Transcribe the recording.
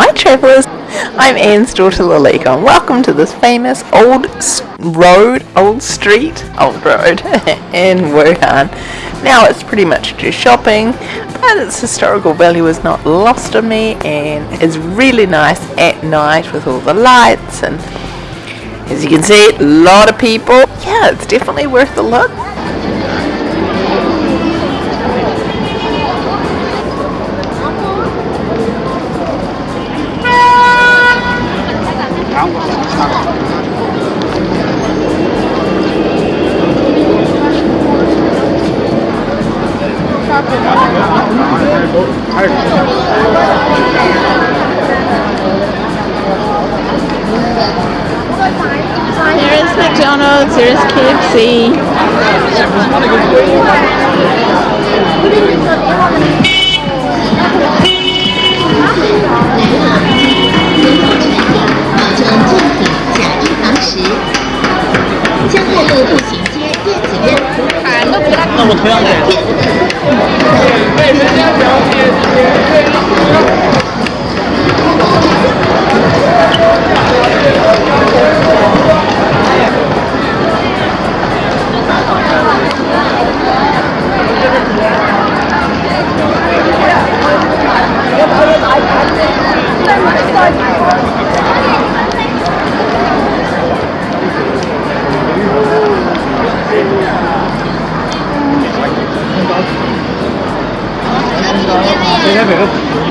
Hi travellers, I'm Anne's daughter Lalika and welcome to this famous old road, old street, old road in Wuhan. Now it's pretty much just shopping, but its historical value is not lost on me and it's really nice at night with all the lights and as you can see, a lot of people. Yeah, it's definitely worth a look. Here's McDonald's, here's KFC. 江月路步行街电子烟，老板，那我同样。é verdade.